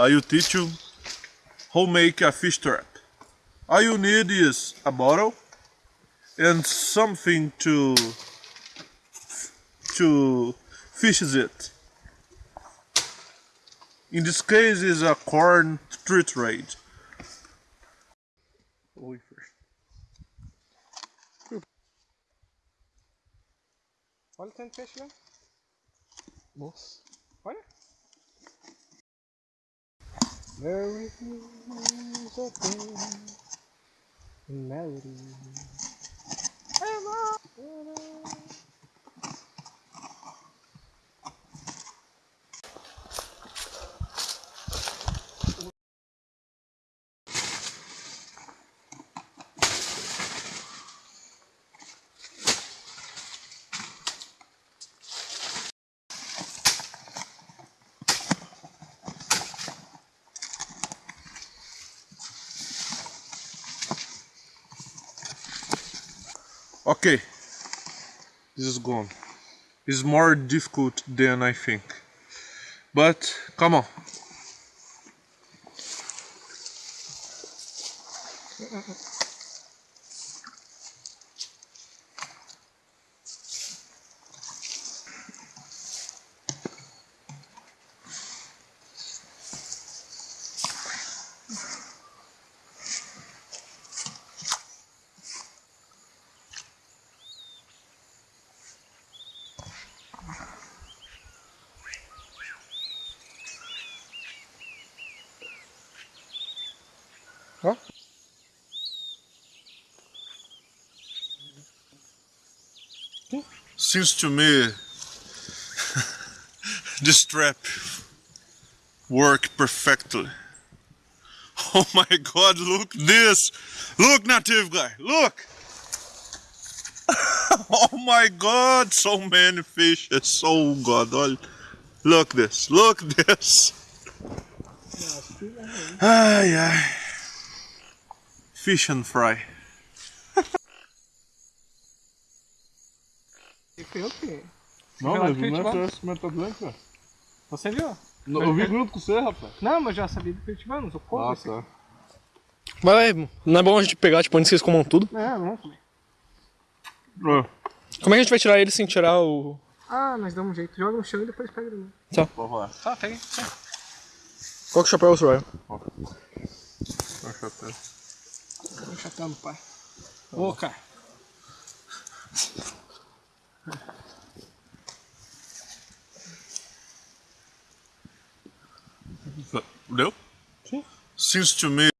I will teach you how to make a fish trap. All you need is a bottle and something to to fish it. In this case is a corn treat rate. Olha tanto peixe lá. Nossa. Olha. There is a thing in melody. Okay, this is gone. It's more difficult than I think. But come on. Ó. Seems to me this trap worked perfectly. Oh my god, look this! Look native guy, look! oh my god, so many fishes, oh god, olha. Look this, look this! Ai ai. Fish and fry. E foi eu que. Não, mas não é mando. esse velho. Você viu? Não, Eu vi junto com você, rapaz. Não, mas já sabia do Curitibano, eu como Ah, tá. Mas não é bom a gente pegar, tipo, antes que eles comam tudo. É, vamos comer. É. Como é que a gente vai tirar ele sem tirar o. Ah, nós damos um jeito. Joga no chão e depois pega de novo. Vamos lá. Tá, pega aí. Qual que é o chapéu, Soraya? Acho até. Tô chatando, pai. Ô, cara. Deu? Seems to me